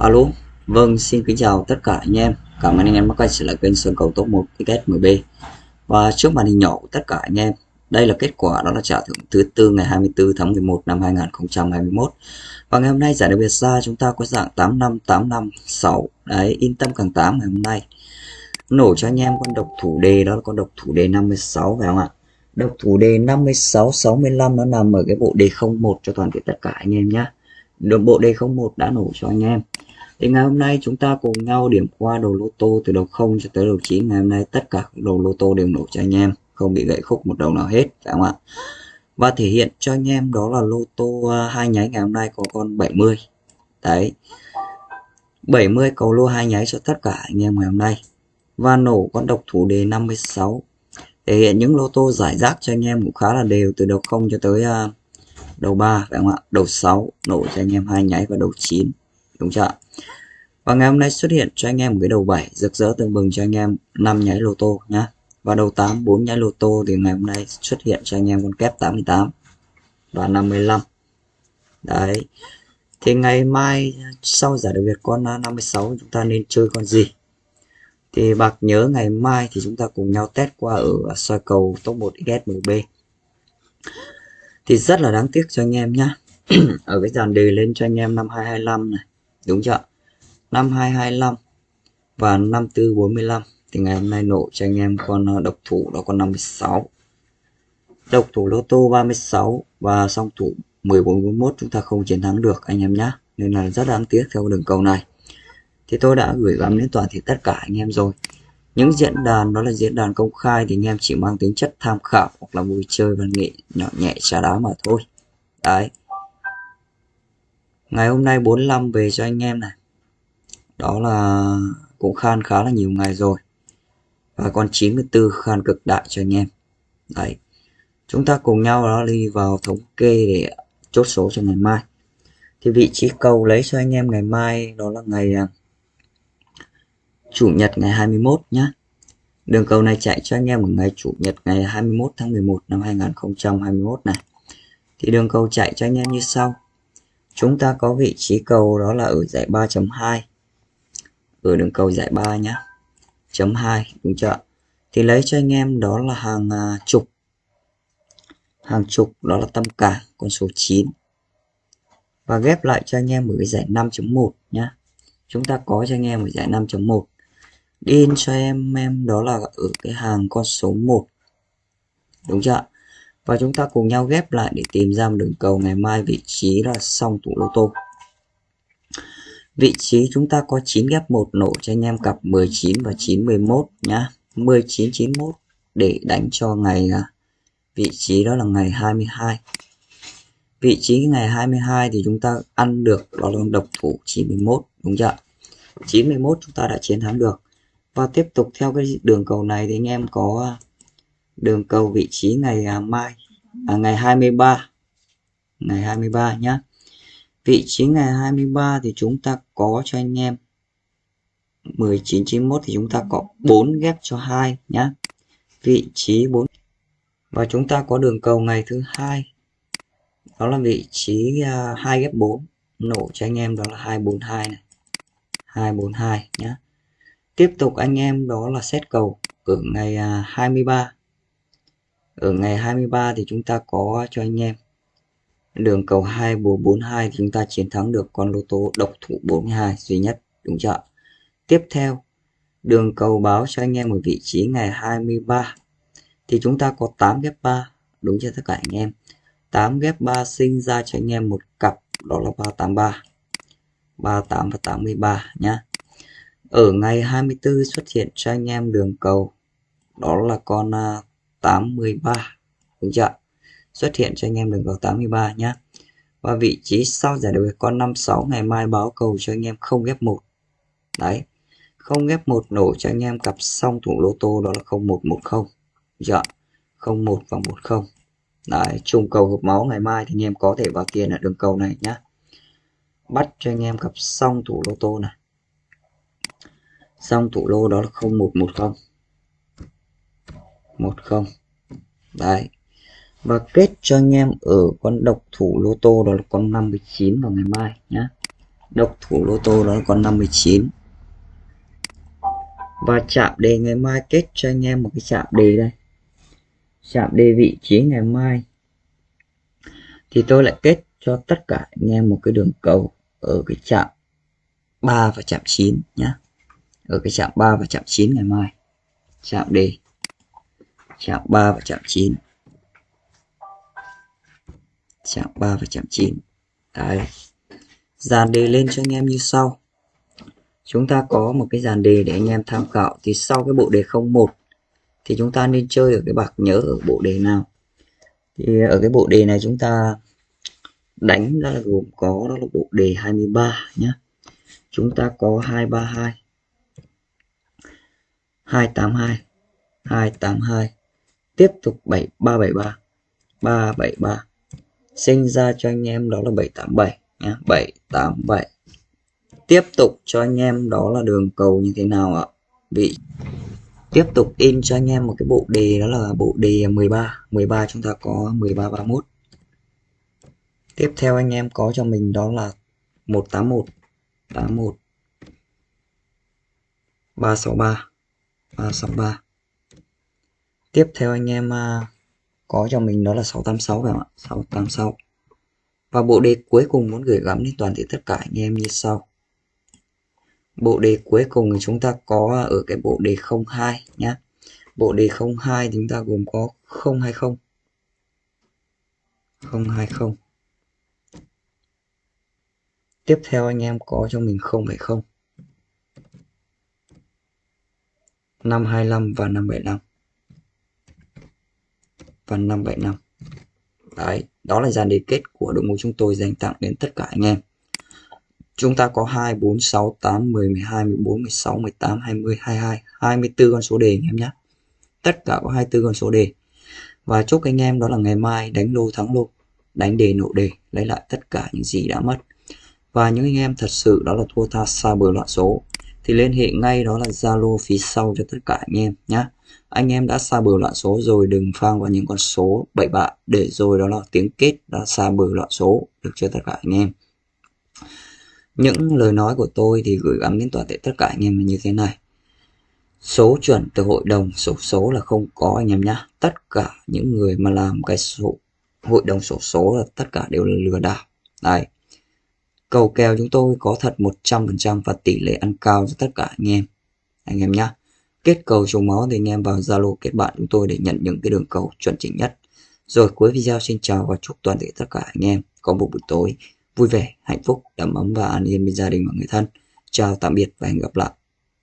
Alo, vâng xin kính chào tất cả anh em. Cảm ơn anh em đã quay trở lại kênh Sơn Cầu Top 1 XSMB. Và trước màn hình nhỏ của tất cả anh em, đây là kết quả đó là trả thưởng thứ tư ngày 24 tháng 11 năm 2021. Và ngày hôm nay giải đặc biệt ra chúng ta có dạng 85856. Đấy, yên tâm càng 8 ngày hôm nay. Nổ cho anh em con độc thủ đề đó là con độc thủ đề 56 phải không ạ? Độc thủ đề 56 65 nó nằm ở cái bộ đề 01 cho toàn thể tất cả anh em nhé. Được bộ đề 01 đã nổ cho anh em. Thì ngày hôm nay chúng ta cùng nhau điểm qua đầu lô tô từ đầu 0 cho tới đầu 9. Ngày hôm nay tất cả các đầu lô tô đều nổ cho anh em, không bị gãy khúc một đầu nào hết, phải không ạ? Và thể hiện cho anh em đó là lô tô à, hai nháy ngày hôm nay có con 70. Đấy. 70 cầu lô hai nháy cho tất cả anh em ngày hôm nay. Và nổ con độc thủ đề 56. Thể hiện những lô tô giải rác cho anh em cũng khá là đều từ đầu 0 cho tới à, đầu 3 phải không ạ? Đầu 6 nổ cho anh em hai nháy và đầu 9. Đúng chưa? Và ngày hôm nay xuất hiện cho anh em một cái đầu 7 rực rỡ tương bừng cho anh em 5 nháy lô tô nhá. Và đầu 8 4 nháy lô tô thì ngày hôm nay xuất hiện cho anh em con kép 88 và 55. Đấy. Thì ngày mai sau giải đặc biệt con 56 chúng ta nên chơi con gì? Thì bạc nhớ ngày mai thì chúng ta cùng nhau test qua ở soi cầu top 1 XSMB. Thì rất là đáng tiếc cho anh em nhá. ở cái dàn đề lên cho anh em năm 225 này. Đúng chưa? năm 225 và 5445 thì ngày hôm nay nổ cho anh em con ờ, độc thủ đó con 56 độc thủ lô tô 36 và song thủ 1441 chúng ta không chiến thắng được anh em nhé nên là rất đáng tiếc theo đường cầu này. Thì tôi đã gửi gắm đến toàn thể tất cả anh em rồi. Những diễn đàn, đó là diễn đàn công khai thì anh em chỉ mang tính chất tham khảo hoặc là vui chơi văn nghệ nhỏ nhẹ trà đá mà thôi. Đấy ngày hôm nay 45 về cho anh em này. Đó là cũng khan khá là nhiều ngày rồi. Và con 94 khan cực đại cho anh em. Đấy. Chúng ta cùng nhau đó đi vào thống kê để chốt số cho ngày mai. Thì vị trí cầu lấy cho anh em ngày mai đó là ngày à, chủ nhật ngày 21 nhá. Đường cầu này chạy cho anh em ở ngày chủ nhật ngày 21 tháng 11 năm 2021 này. Thì đường cầu chạy cho anh em như sau chúng ta có vị trí cầu đó là ở giải 3.2 ở đường cầu giải 3 nhá. Chấm 2 đúng chưa thì lấy cho anh em đó là hàng à, chục hàng chục đó là tâm cả con số 9 và ghép lại cho anh em ở cái giải 5.1 nhá. Chúng ta có cho anh em ở giải 5.1 in cho em em đó là ở cái hàng con số 1 đúng chưa và chúng ta cùng nhau ghép lại để tìm ra một đường cầu ngày mai, vị trí là song tủ lô tô Vị trí chúng ta có 9 ghép 1 nổ cho anh em cặp 19 và 911 nhá. 19 91 để đánh cho ngày à, vị trí đó là ngày 22. Vị trí ngày 22 thì chúng ta ăn được đó là độc thủ 91 đúng chưa? 91 chúng ta đã chiến thắng được. Và tiếp tục theo cái đường cầu này thì anh em có à, đường cầu vị trí ngày à, mai à, ngày 23 ngày 23 nhá. Vị trí ngày 23 thì chúng ta có cho anh em 1991 thì chúng ta có 4 ghép cho 2 nhá. Vị trí 4 và chúng ta có đường cầu ngày thứ hai. Đó là vị trí à, uh, 2 ghép 4 nổ cho anh em đó là 242 này. 242 nhá. Tiếp tục anh em đó là xét cầu ở ngày uh, à, 23 ở ngày 23 thì chúng ta có cho anh em. Đường cầu 2442 thì chúng ta chiến thắng được con lô tô độc thủ 42 duy nhất, đúng chưa tiếp theo, đường cầu báo cho anh em ở vị trí ngày 23 thì chúng ta có 8 ghép 3 đúng cho tất cả anh em? 8 ghép 3 sinh ra cho anh em một cặp, đó là 383 38 và 83 nhá. Ở ngày 24 xuất hiện cho anh em đường cầu, đó là con à, 83 đúng chưa xuất hiện cho anh em đường cầu 83 nhé và vị trí sau giải đấu con 56 ngày mai báo cầu cho anh em không ghép một. Đấy. Không ghép một nổ cho anh em cặp song thủng lô tô, đó là 0110 dạ 01 và 10 đấy trùng cầu hợp máu ngày mai thì anh em có thể vào tiền ở đường cầu này nhá. Bắt cho anh em cặp song thủ lô tô này. Song thủ lô đó là 0110 10 đấy. Và kết cho anh em ở con độc thủ lô tô đó là con 59 vào ngày mai nhé độc thủ lô tô đó là con 59 và chạm đề ngày mai kết cho anh em một cái chạm đề đây. Chạm đề vị trí ngày mai. Thì tôi lại kết cho tất cả anh em một cái đường cầu ở cái chạm 3 và chạm 9 nhé ở cái chạm 3 và chạm 9 ngày mai. Chạm đề chạm 3 và chạm 9 chạm 3 và chạm 9 đấy. Dàn đề lên cho anh em như sau. Chúng ta có một cái dàn đề để anh em tham khảo. Thì sau cái bộ đề 01 thì chúng ta nên chơi ở cái bạc nhớ ở bộ đề nào? Thì ở cái bộ đề này chúng ta đánh ra là gồm có, đó là bộ đề 23 nhé chúng ta có 232 282 282 tiếp tục 7373 373 sinh ra cho anh em đó là 787 nhé 787 tiếp tục cho anh em đó là đường cầu như thế nào ạ? Vị. Tiếp tục in cho anh em một cái bộ đề đó là bộ đề 13 13 chúng ta có 13 31 tiếp theo anh em có cho mình đó là 181 81 363 363 tiếp theo anh em à, có cho mình đó là 686 phải không ạ? 686 và bộ đề cuối cùng muốn gửi gắm đến toàn thể tất cả anh em như sau. Bộ đề cuối cùng thì chúng ta có ở cái bộ đề 02 nhé bộ đề 02 chúng ta gồm có 020 020 tiếp theo anh em có cho mình 070 525 và 575 và 575 đấy đó là dàn đề kết của đội ngũ chúng tôi dành tặng đến tất cả anh em chúng ta có 2, 4, 6, 8, 10, 12, 14, 16, 18, 20, 22, 24 con số đề anh em nhé. Tất cả có 24 con số đề. Và chúc anh em đó là ngày mai đánh lô thắng lô, đánh đề nộ đề, lấy lại tất cả những gì đã mất. Và những anh em thật sự đó là thua tha xa bờ loạn số thì liên hệ ngay đó là Zalo phía sau cho tất cả anh em nhé. Anh em đã xa bờ loạn số rồi đừng phang vào những con số bậy bạ để rồi đó là tiếng kết đã xa bờ loạn số được cho tất cả anh em. Những lời nói của tôi thì gửi gắm đến toàn thể tất cả anh em là như thế này. Số chuẩn từ hội đồng sổ số, số là không có anh em nhá. Tất cả những người mà làm cái số hội đồng sổ số là tất cả đều là lừa đảo. Đây. Cầu kèo chúng tôi có thật 100% và tỷ lệ ăn cao cho tất cả anh em. Anh em nhá. Kết cầu trùng máu thì anh em vào Zalo kết bạn chúng tôi để nhận những cái đường cầu chuẩn chỉnh nhất. Rồi cuối video xin chào và chúc toàn thể tất cả anh em có một buổi tối vui vẻ, hạnh phúc, đầm ấm và an yên bên gia đình và người thân. Chào tạm biệt và hẹn gặp lại.